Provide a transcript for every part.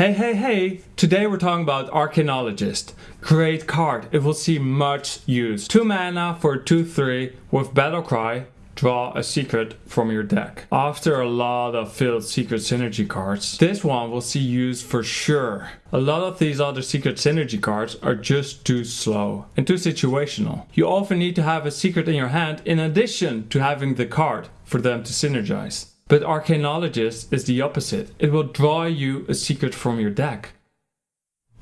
Hey, hey, hey! Today we're talking about Arcanologist. Great card, it will see much use. 2 mana for 2-3 with Battle Cry, draw a secret from your deck. After a lot of filled secret synergy cards, this one will see use for sure. A lot of these other secret synergy cards are just too slow and too situational. You often need to have a secret in your hand in addition to having the card for them to synergize. But Arcanologist is the opposite. It will draw you a secret from your deck.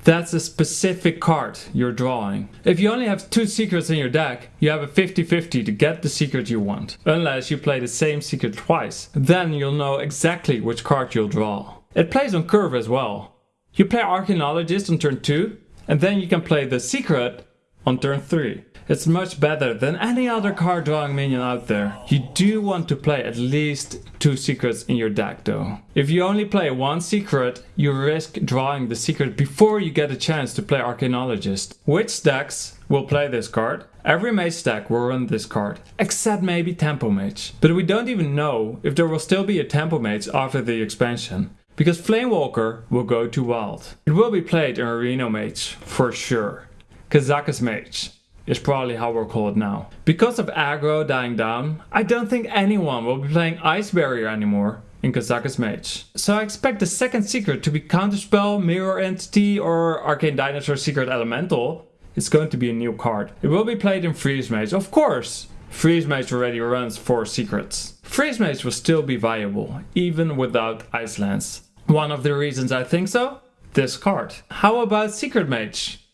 That's a specific card you're drawing. If you only have two secrets in your deck, you have a 50-50 to get the secret you want. Unless you play the same secret twice. Then you'll know exactly which card you'll draw. It plays on curve as well. You play Arcanologist on turn 2, and then you can play the secret on turn 3. It's much better than any other card drawing minion out there. You do want to play at least two secrets in your deck though. If you only play one secret, you risk drawing the secret before you get a chance to play Arcanologist. Which decks will play this card? Every mage deck will run this card, except maybe Tempo Mage. But we don't even know if there will still be a Tempo Mage after the expansion because Flamewalker will go to wild. It will be played in Reno Mage, for sure. Kazakus Mage, is probably how we'll call it now. Because of aggro dying down, I don't think anyone will be playing Ice Barrier anymore in Kazakus Mage. So I expect the second secret to be Counterspell, Mirror Entity or Arcane Dinosaur Secret Elemental. It's going to be a new card. It will be played in Freeze Mage, of course. Freeze Mage already runs 4 secrets. Freeze Mage will still be viable, even without Ice Lance. One of the reasons I think so? This card. How about Secret Mage?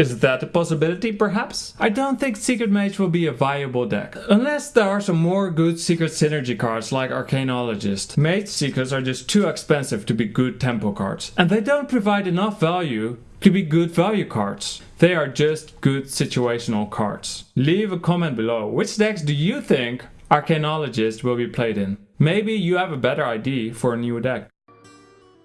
Is that a possibility, perhaps? I don't think Secret Mage will be a viable deck. Unless there are some more good Secret Synergy cards like Arcanologist. Mage Secrets are just too expensive to be good tempo cards. And they don't provide enough value to be good value cards. They are just good situational cards. Leave a comment below. Which decks do you think Arcanologist will be played in? Maybe you have a better idea for a new deck.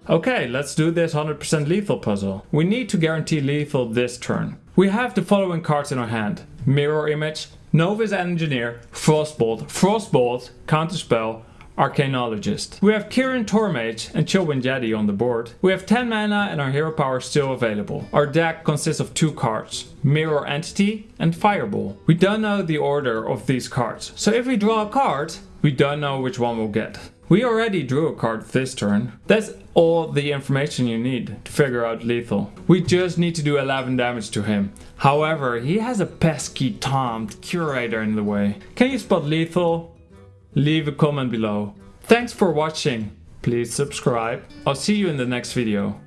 Okay, let's do this 100% lethal puzzle. We need to guarantee lethal this turn. We have the following cards in our hand. Mirror Image, Novice Engineer, Frostbolt, Frostbolt, Counterspell, Arcanologist. We have Kirin Tor Mage and Chillwind Yeti on the board. We have 10 mana and our hero power still available. Our deck consists of two cards, Mirror Entity and Fireball. We don't know the order of these cards, so if we draw a card, we don't know which one we'll get. We already drew a card this turn. That's all the information you need to figure out lethal. We just need to do 11 damage to him. However, he has a pesky tomed curator in the way. Can you spot lethal? Leave a comment below. Thanks for watching. Please subscribe. I'll see you in the next video.